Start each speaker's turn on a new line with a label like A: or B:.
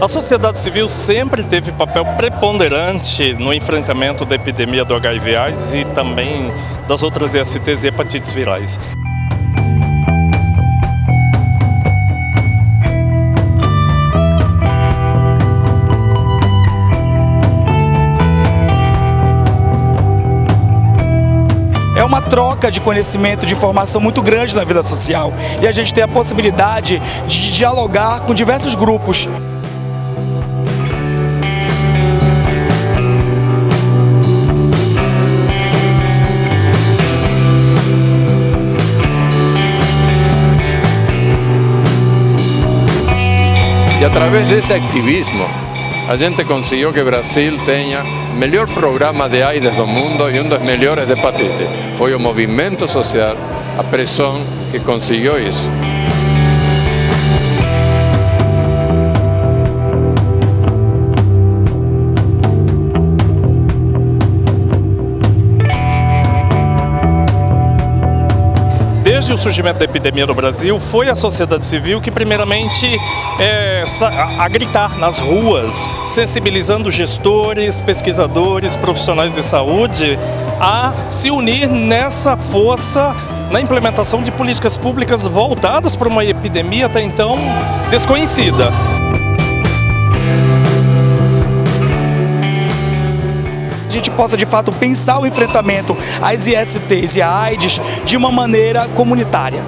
A: A sociedade civil sempre teve papel preponderante no enfrentamento da epidemia do HIV/AIDS e também das outras ISTs e hepatites virais.
B: é uma troca de conhecimento, de informação muito grande na vida social. E a gente tem a possibilidade de dialogar com diversos grupos.
C: E através desse ativismo, a gente conseguiu que Brasil tenha o melhor programa de AIDS do mundo e um dos melhores de hepatite. Foi o movimento social, a pressão que conseguiu isso.
A: Desde o surgimento da epidemia no Brasil, foi a sociedade civil que primeiramente é, a, gritar nas ruas, sensibilizando gestores, pesquisadores, profissionais de saúde a se unir nessa força na implementação de políticas públicas voltadas para uma epidemia até então desconhecida.
B: Gente possa de fato pensar o enfrentamento às ISTs e à AIDS de uma maneira comunitária.